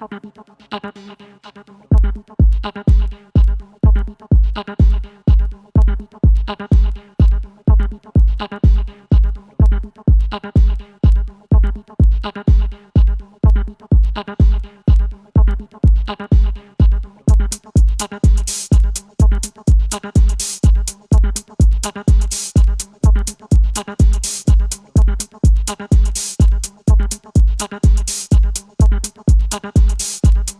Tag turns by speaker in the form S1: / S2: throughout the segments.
S1: Thank you.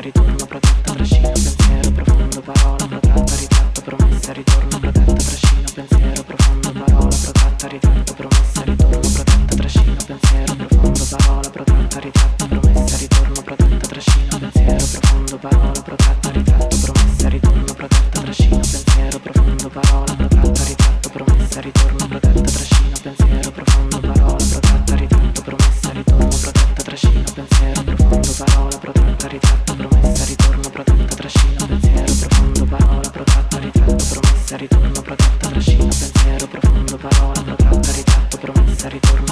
S1: ritorno protetto, trascino, pensiero profondo, parola protetta, ritratta, promessa, ritorno protetto, trascino, pensiero profondo, parola protetta, ritratta. senza ritorno.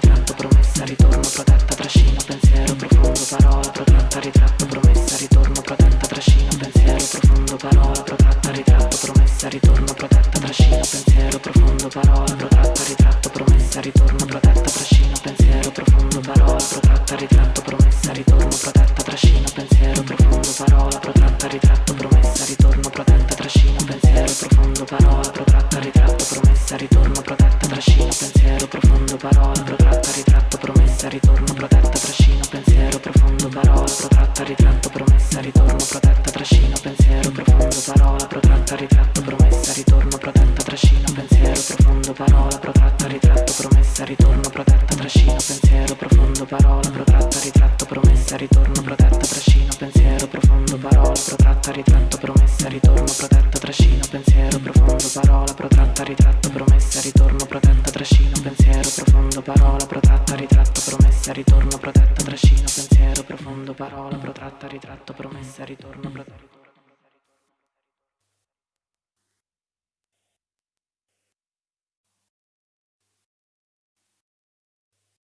S1: crowded ritorno, protetta, trascino, pensiero, profondo, parola, protratta, ritratto, promessa, ritorno, protetta, trascino, pensiero, profondo, parola, protratta, ritratto, promessa, ritorno, protetta, trascino, pensiero, profondo, parola, protratta, ritratto, promessa, ritorno, protetta, trascino, pensiero, profondo, parola, protratta, ritratto, promessa, ritorno, promessa, ritorno protetta, trascino, pensiero profondo, parola protratta, ritratto, promessa, ritorno protetta.